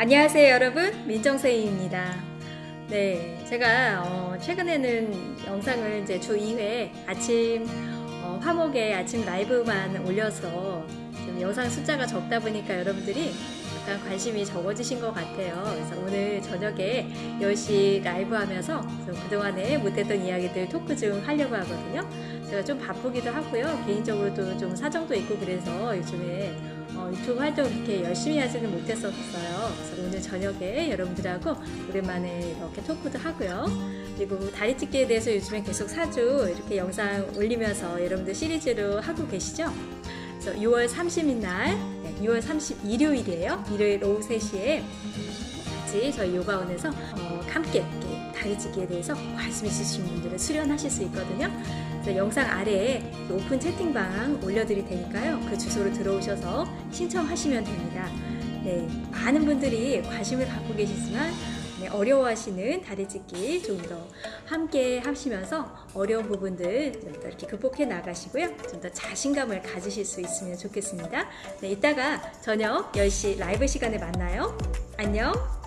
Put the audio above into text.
안녕하세요 여러분. 민정쌤입니다. 네 제가 어, 최근에는 영상을 이제 주 2회 아침 어, 화목에 아침 라이브만 올려서 좀 영상 숫자가 적다 보니까 여러분들이 약간 관심이 적어지신 것 같아요 그래서 오늘 저녁에 10시 라이브 하면서 좀 그동안에 못했던 이야기들 토크 좀 하려고 하거든요 제가 좀 바쁘기도 하고요 개인적으로도 좀 사정도 있고 그래서 요즘에 어, 유튜브 활동 그렇게 열심히 하지는 못했었어요. 그래서 오늘 저녁에 여러분들하고 오랜만에 이렇게 토크도 하고요. 그리고 다리찢기에 대해서 요즘에 계속 사주 이렇게 영상 올리면서 여러분들 시리즈로 하고 계시죠? 그래서 6월 30일 날, 네, 6월 30 일요일이에요. 일요일 오후 3시에 같이 저희 요가원에서 어, 함께 다리찢기에 대해서 관심 있으신 분들은 수련하실 수 있거든요. 영상 아래에 오픈 채팅방 올려드릴 테니까요. 그 주소로 들어오셔서 신청하시면 됩니다. 네, 많은 분들이 관심을 갖고 계시지만 네, 어려워하시는 다리찢기 좀 더 함께 하시면서 어려운 부분들 좀 더 이렇게 극복해 나가시고요. 좀 더 자신감을 가지실 수 있으면 좋겠습니다. 네, 이따가 저녁 10시 라이브 시간에 만나요. 안녕!